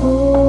Oh.